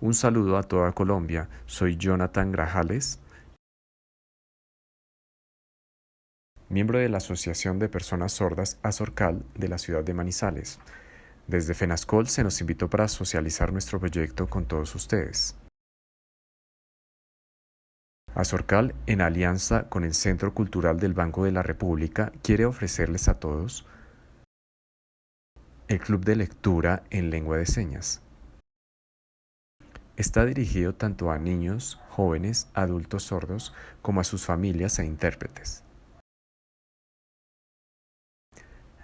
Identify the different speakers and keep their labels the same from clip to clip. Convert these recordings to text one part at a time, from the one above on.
Speaker 1: Un saludo a toda Colombia. Soy Jonathan Grajales, miembro de la Asociación de Personas Sordas Azorcal de la ciudad de Manizales. Desde FENASCOL se nos invitó para socializar nuestro proyecto con todos ustedes. Azorcal, en alianza con el Centro Cultural del Banco de la República, quiere ofrecerles a todos el Club de Lectura en Lengua de Señas. Está dirigido tanto a niños, jóvenes, adultos sordos, como a sus familias e intérpretes.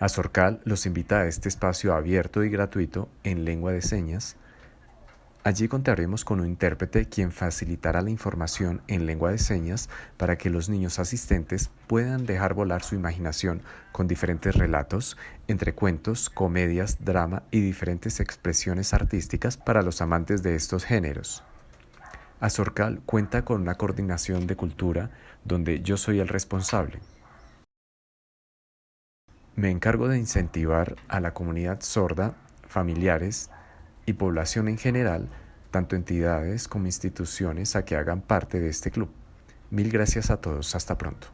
Speaker 1: Azorcal los invita a este espacio abierto y gratuito en lengua de señas. Allí contaremos con un intérprete quien facilitará la información en lengua de señas para que los niños asistentes puedan dejar volar su imaginación con diferentes relatos, entre cuentos, comedias, drama y diferentes expresiones artísticas para los amantes de estos géneros. Azorcal cuenta con una coordinación de cultura donde yo soy el responsable. Me encargo de incentivar a la comunidad sorda, familiares y población en general, tanto entidades como instituciones, a que hagan parte de este club. Mil gracias a todos. Hasta pronto.